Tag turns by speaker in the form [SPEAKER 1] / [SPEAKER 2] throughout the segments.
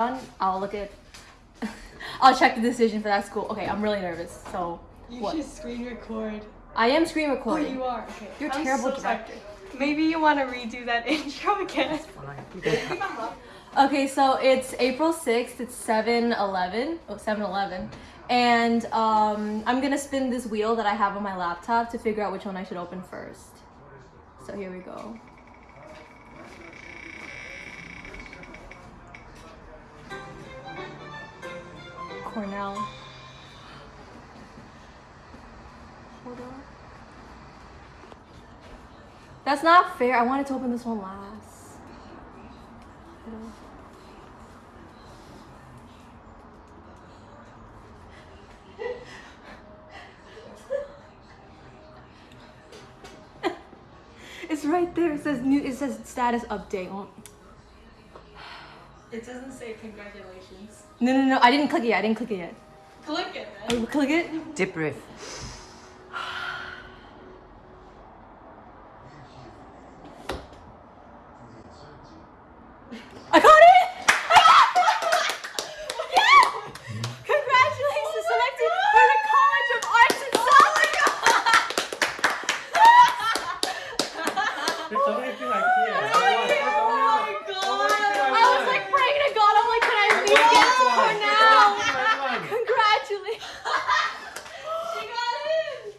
[SPEAKER 1] on, I'll look at. I'll check the decision for that school. Okay, I'm really nervous. So
[SPEAKER 2] You
[SPEAKER 1] what?
[SPEAKER 2] should screen record.
[SPEAKER 1] I am screen
[SPEAKER 2] Oh,
[SPEAKER 1] recording.
[SPEAKER 2] you are. Okay.
[SPEAKER 1] You're a
[SPEAKER 2] I'm
[SPEAKER 1] terrible
[SPEAKER 2] so
[SPEAKER 1] director.
[SPEAKER 2] Maybe you want to redo that intro again.
[SPEAKER 1] Okay, so it's April 6th. It's 7 11. Oh, 7 11. And um, I'm gonna spin this wheel that I have on my laptop to figure out which one I should open first. So here we go. Cornell. Hold on. That's not fair. I wanted to open this one last. It's right there. It says new. It says status update.
[SPEAKER 2] It doesn't say congratulations.
[SPEAKER 1] No, no, no. I didn't click it. Yet. I didn't click it yet.
[SPEAKER 2] Click it then.
[SPEAKER 1] Oh, click it.
[SPEAKER 3] Dip riff.
[SPEAKER 1] I got it. yes! Congratulations, selected for the College of Arts and Science.
[SPEAKER 4] There's so many things I can't.
[SPEAKER 2] Oh my god!
[SPEAKER 1] I was like praying to God. I'm like, can I read it for now? Congratulations.
[SPEAKER 2] She got it!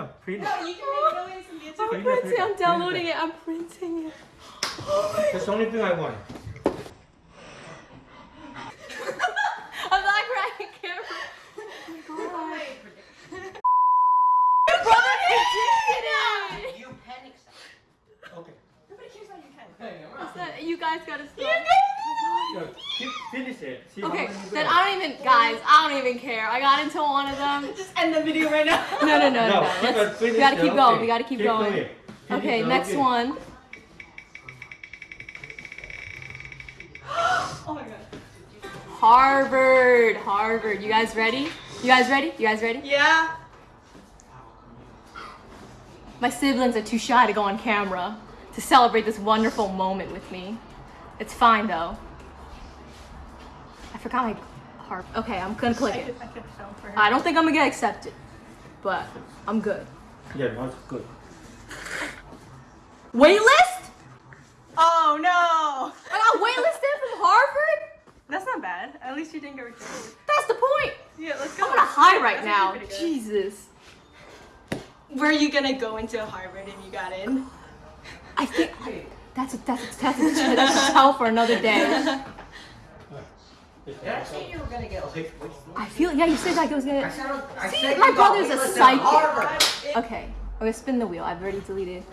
[SPEAKER 4] Come here, print.
[SPEAKER 2] No, you can make noise and get
[SPEAKER 1] I'm
[SPEAKER 4] Print it,
[SPEAKER 1] printing.
[SPEAKER 4] print
[SPEAKER 1] I'm downloading
[SPEAKER 4] print
[SPEAKER 1] it. I'm printing it.
[SPEAKER 4] That's the only thing I want.
[SPEAKER 1] I'm not crying, camera. Oh my God. Your brother predicted it.
[SPEAKER 3] You panic.
[SPEAKER 4] Okay.
[SPEAKER 2] Nobody cares about you, Ken.
[SPEAKER 1] Is that- You guys gotta stop.
[SPEAKER 4] Yo, keep, finish it. See
[SPEAKER 1] Okay, then. I don't even, guys, I don't even care. I got into one of them.
[SPEAKER 2] Just end the video right now.
[SPEAKER 1] No, no, no, no.
[SPEAKER 4] No,
[SPEAKER 1] no. Let's,
[SPEAKER 4] finish
[SPEAKER 1] we gotta keep going.
[SPEAKER 4] okay.
[SPEAKER 1] We gotta keep,
[SPEAKER 4] Keep
[SPEAKER 1] going.
[SPEAKER 4] going. Finish
[SPEAKER 1] Okay,
[SPEAKER 4] it,
[SPEAKER 1] next
[SPEAKER 4] okay.
[SPEAKER 1] one.
[SPEAKER 2] Oh my god.
[SPEAKER 1] Harvard. Harvard. You guys ready? You guys ready? You guys ready?
[SPEAKER 2] Yeah.
[SPEAKER 1] My siblings are too shy to go on camera to celebrate this wonderful moment with me. It's fine though. I forgot my harp. Okay, I'm gonna click
[SPEAKER 2] I
[SPEAKER 1] it.
[SPEAKER 2] I could film for.
[SPEAKER 1] I don't think I'm gonna get accepted, but I'm good.
[SPEAKER 4] Yeah, that's good.
[SPEAKER 1] Waitlist?
[SPEAKER 2] Oh no!
[SPEAKER 1] I got waitlisted from Harvard?
[SPEAKER 2] That's not bad. At least you didn't get rejected.
[SPEAKER 1] That's the point.
[SPEAKER 2] Yeah, let's go.
[SPEAKER 1] I'm on a high right now.
[SPEAKER 2] pretty good.
[SPEAKER 1] Jesus.
[SPEAKER 2] Were you gonna go into Harvard if you got in?
[SPEAKER 1] I think that's a, that's a, that's a, that's a tell for another day.
[SPEAKER 3] Did I say you were gonna get like
[SPEAKER 1] I feel yeah. You said like it was gonna.
[SPEAKER 3] said, I
[SPEAKER 1] See,
[SPEAKER 3] said
[SPEAKER 1] my brother's a
[SPEAKER 3] waitlisted at
[SPEAKER 1] psychic. Okay, I'm gonna spin the wheel. I've already deleted.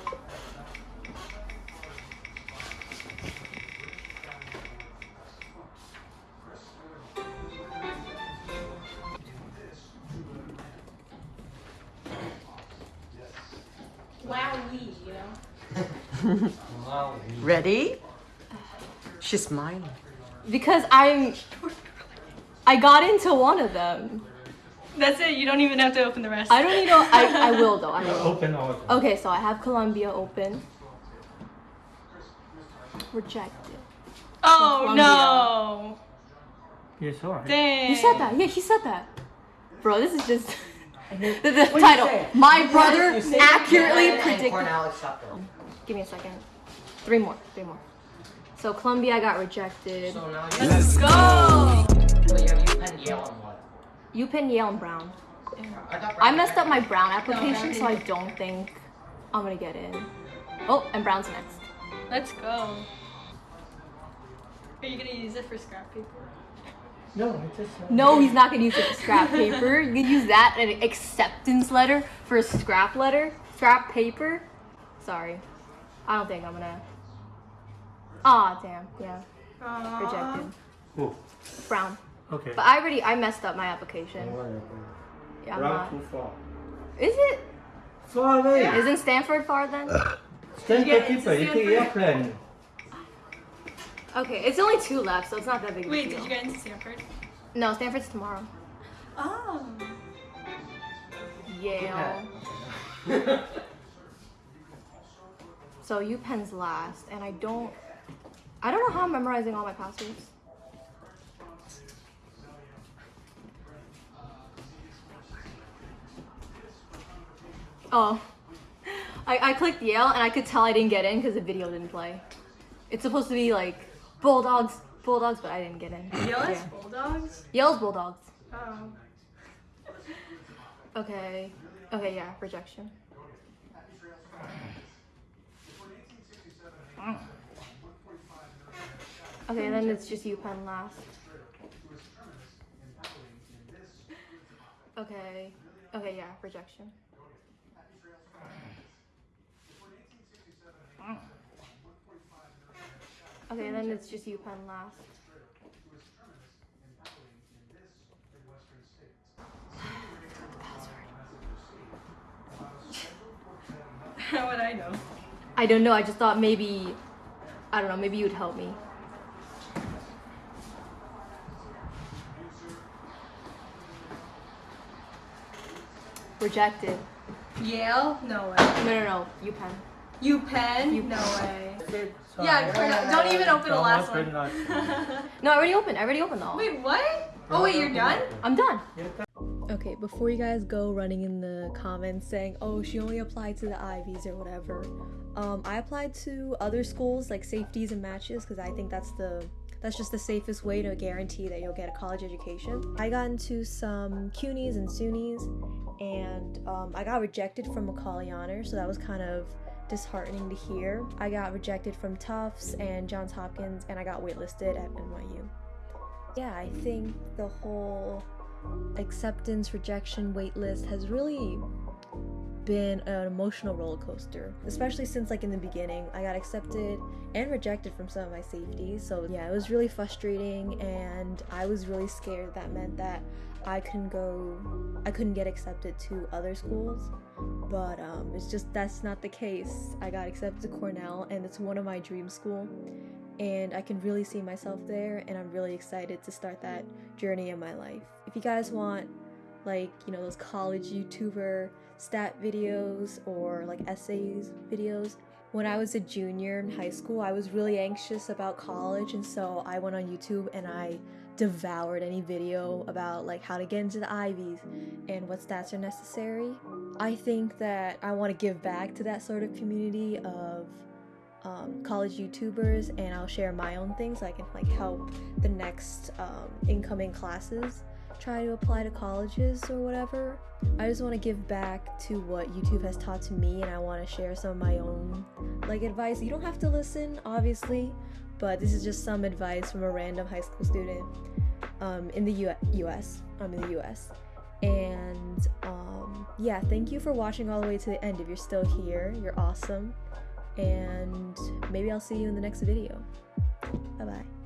[SPEAKER 2] Wowie, you know?
[SPEAKER 3] Ready? Uh-huh. She's smiling.
[SPEAKER 1] Because I'm. I got into one of them.
[SPEAKER 2] That's it. You don't even have to open the rest.
[SPEAKER 1] I don't need to. I, I will though. I will.
[SPEAKER 4] Open all.
[SPEAKER 1] Okay, so I have Columbia open. Rejected.
[SPEAKER 2] Oh
[SPEAKER 1] Columbia.
[SPEAKER 2] no!
[SPEAKER 4] Yes, alright.
[SPEAKER 2] Dang.
[SPEAKER 1] You said that. Yeah, he said that. Bro, this is just. the the title. My brother
[SPEAKER 3] You said
[SPEAKER 1] accurately
[SPEAKER 3] and
[SPEAKER 1] predicted. Give me a second. Three more. Three more. So Columbia got rejected.
[SPEAKER 3] So now you
[SPEAKER 2] Let's go!
[SPEAKER 3] Wait, you have UPenn, Yale, and what?
[SPEAKER 1] UPenn, Yale, and Brown.
[SPEAKER 3] I,
[SPEAKER 1] I messed up my Brown application,
[SPEAKER 2] Brown
[SPEAKER 1] so I don't think I'm gonna get in. Oh, and Brown's next.
[SPEAKER 2] Let's go. Are you gonna use it for scrap paper?
[SPEAKER 4] No, I just.
[SPEAKER 1] No, he's not gonna use it for scrap paper. You can use that an acceptance letter for a scrap letter, scrap paper. Sorry, I don't think I'm gonna. Aw, damn, yeah,
[SPEAKER 2] Aww.
[SPEAKER 1] rejected.
[SPEAKER 4] Oh,
[SPEAKER 1] Brown.
[SPEAKER 4] okay.
[SPEAKER 1] But I already I messed up my application. Yeah, I'm
[SPEAKER 4] Round
[SPEAKER 1] not.
[SPEAKER 4] too far.
[SPEAKER 1] Is it?
[SPEAKER 4] Far away.
[SPEAKER 1] Isn't Stanford far then?
[SPEAKER 4] Stand
[SPEAKER 2] get
[SPEAKER 4] keeper. You take
[SPEAKER 2] Stanford?
[SPEAKER 4] airplane.
[SPEAKER 1] Okay, it's only two left, so it's not that big of a
[SPEAKER 2] Wait,
[SPEAKER 1] deal.
[SPEAKER 2] did you get into Stanford?
[SPEAKER 1] No, Stanford's tomorrow.
[SPEAKER 2] Oh.
[SPEAKER 1] Yale. So UPenn's last, and I don't, I don't know how I'm memorizing all my passwords. Oh. I, I clicked Yale and I could tell I didn't get in because the video didn't play. It's supposed to be like Bulldogs, Bulldogs, but I didn't get in.
[SPEAKER 2] Yale's
[SPEAKER 1] yeah.
[SPEAKER 2] Bulldogs?
[SPEAKER 1] Yale's Bulldogs.
[SPEAKER 2] Oh.
[SPEAKER 1] Okay. Okay, yeah, rejection. Mm. Okay, then it's just UPenn last. Okay. Okay, yeah, rejection. Okay, then it's just UPenn last.
[SPEAKER 2] How would I know?
[SPEAKER 1] I don't know. I just thought maybe, I don't know. Maybe you'd help me. Rejected.
[SPEAKER 2] Yale? No way.
[SPEAKER 1] No, no, no. UPenn.
[SPEAKER 2] UPenn?
[SPEAKER 1] You-
[SPEAKER 2] No way.
[SPEAKER 4] It's
[SPEAKER 2] Yeah. Cornell- don't even open the last one.
[SPEAKER 1] No, I already opened. I already opened all.
[SPEAKER 2] Wait, what? Oh wait, you're done?
[SPEAKER 1] I'm done. Okay, before you guys go running in the comments saying, "Oh, she only applied to the Ivies or whatever," um, I applied to other schools like safeties and matches because I think that's the that's just the safest way to guarantee that you'll get a college education. I got into some CUNYs and SUNYs, and um, I got rejected from Macaulay Honor, so that was kind of disheartening to hear. I got rejected from Tufts and Johns Hopkins, and I got waitlisted at NYU. Yeah, I think the whole acceptance, rejection, waitlist has really been an emotional roller coaster, especially since like in the beginning I got accepted and rejected from some of my safeties. So yeah, it was really frustrating and I was really scared that meant that I couldn't go I couldn't get accepted to other schools. But um, it's just that's not the case. I got accepted to Cornell and it's one of my dream school and I can really see myself there and I'm really excited to start that journey in my life. If you guys want like, you know, those college YouTuber stat videos or like essays videos, when I was a junior in high school, I was really anxious about college and so I went on YouTube and I devoured any video about like how to get into the Ivies and what stats are necessary. I think that I want to give back to that sort of community of um, college YouTubers, and I'll share my own things so I can like help the next um, incoming classes try to apply to colleges or whatever. I just want to give back to what YouTube has taught to me, and I want to share some of my own like advice. You don't have to listen, obviously, but this is just some advice from a random high school student um, in the U- U.S. I'm in the U.S. And um, yeah, thank you for watching all the way to the end. If you're still here, you're awesome and maybe I'll see you in the next video. Bye bye.